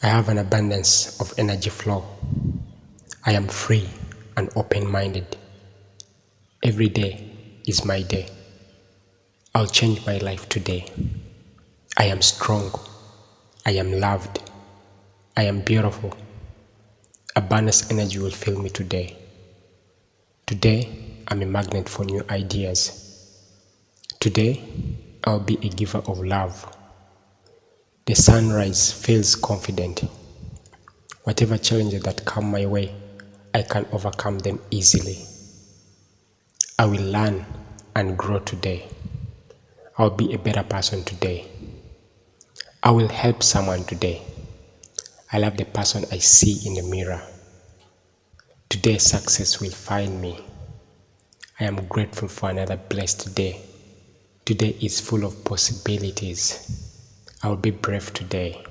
I have an abundance of energy flow. I am free and open minded. Every day is my day. I'll change my life today. I am strong. I am loved. I am beautiful. Abundance energy will fill me today. Today, I'm a magnet for new ideas. Today, I'll be a giver of love. The sunrise feels confident. Whatever challenges that come my way, I can overcome them easily. I will learn and grow today. I'll be a better person today. I will help someone today. I love the person I see in the mirror. Today success will find me. I am grateful for another blessed day. Today is full of possibilities. I will be brave today.